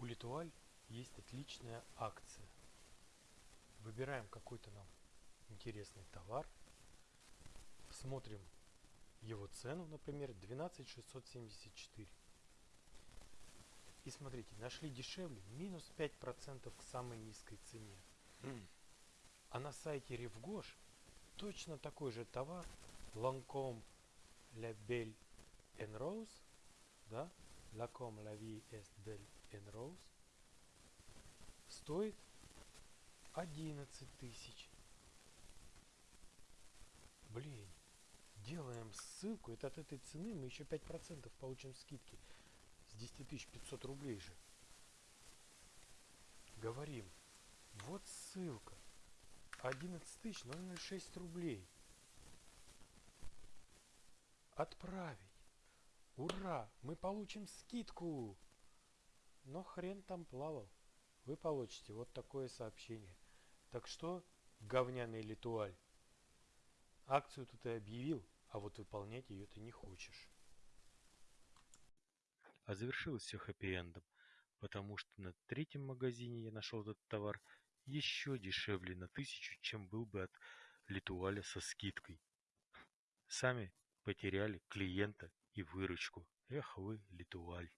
У Литуаль есть отличная акция. Выбираем какой-то нам интересный товар, смотрим его цену, например, 12674. И смотрите, нашли дешевле, минус 5% к самой низкой цене. А на сайте Ревгош точно такой же товар Lancome La Belle Rose, да, Lancome La Vie est Belle en Rose, стоит 11 тысяч. Блин, делаем ссылку, это от этой цены мы еще 5% получим скидки с 10 500 рублей же. Говорим, вот ссылка, 11 тысяч 006 рублей. Отправить. Ура! Мы получим скидку! Но хрен там плавал. Вы получите вот такое сообщение. Так что, говняный литуаль, акцию тут и объявил, а вот выполнять ее ты не хочешь. А завершилось все хэппи-эндом, потому что на третьем магазине я нашел этот товар еще дешевле на тысячу, чем был бы от Литуаля со скидкой. Сами потеряли клиента и выручку. Эх вы, Литуаль.